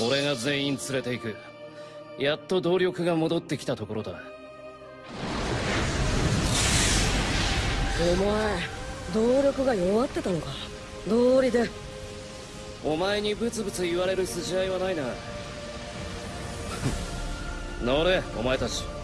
俺が全員連れて行く。やっと動力が戻ってきたところだ。お前動力が弱ってたのか？道理で。お前にブツブツ言われる筋合いはないな。乗れお前たち。